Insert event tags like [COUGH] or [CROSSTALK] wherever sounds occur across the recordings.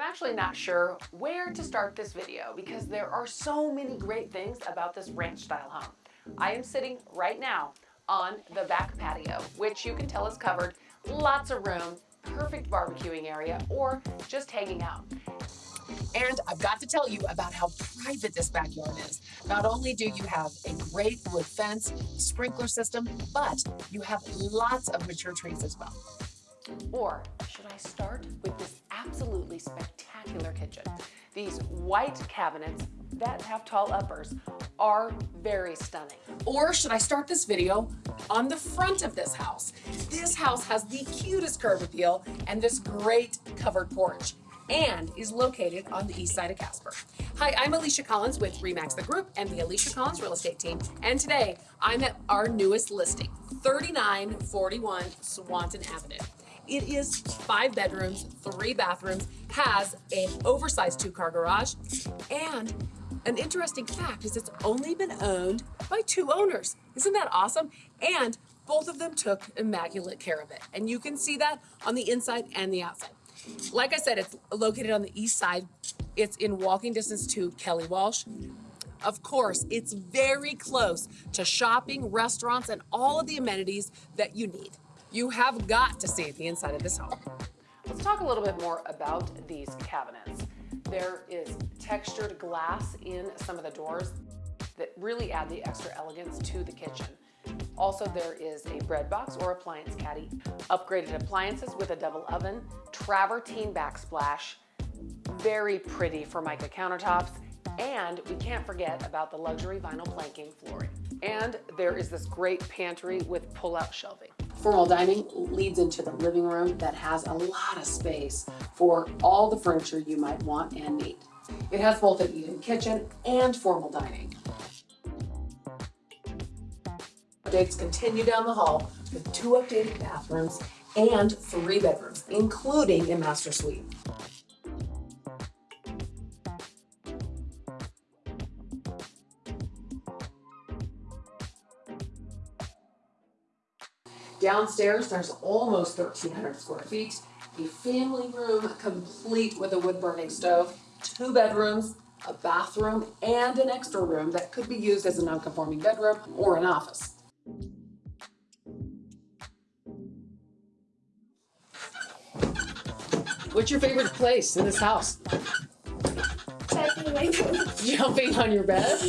actually not sure where to start this video because there are so many great things about this ranch style home. I am sitting right now on the back patio, which you can tell is covered, lots of room, perfect barbecuing area, or just hanging out. And I've got to tell you about how private this backyard is. Not only do you have a great wood fence, sprinkler system, but you have lots of mature trees as well. Or should I start with this absolutely spectacular kitchen? These white cabinets that have tall uppers are very stunning. Or should I start this video on the front of this house? This house has the cutest curb appeal and this great covered porch and is located on the east side of Casper. Hi, I'm Alicia Collins with Remax the Group and the Alicia Collins Real Estate Team. And today I'm at our newest listing, 3941 Swanton Avenue. It is five bedrooms, three bathrooms, has an oversized two-car garage, and an interesting fact is it's only been owned by two owners. Isn't that awesome? And both of them took immaculate care of it. And you can see that on the inside and the outside. Like I said, it's located on the east side. It's in walking distance to Kelly Walsh. Of course, it's very close to shopping, restaurants, and all of the amenities that you need. You have got to see the inside of this home. Let's talk a little bit more about these cabinets. There is textured glass in some of the doors that really add the extra elegance to the kitchen. Also, there is a bread box or appliance caddy, upgraded appliances with a double oven, travertine backsplash, very pretty Formica countertops, and we can't forget about the luxury vinyl planking flooring. And there is this great pantry with pull-out shelving. Formal dining leads into the living room that has a lot of space for all the furniture you might want and need. It has both an eat-in kitchen and formal dining. Updates continue down the hall with two updated bathrooms and three bedrooms, including a master suite. Downstairs, there's almost 1,300 square feet, a family room complete with a wood burning stove, two bedrooms, a bathroom, and an extra room that could be used as a non-conforming bedroom or an office. What's your favorite place in this house? [LAUGHS] Jumping on your bed?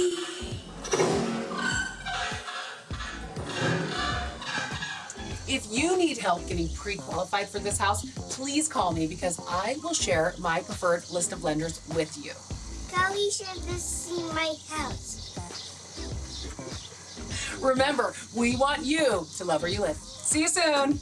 If you need help getting pre-qualified for this house, please call me because I will share my preferred list of lenders with you. Kelly should just see my house. Remember, we want you to love where you live. See you soon.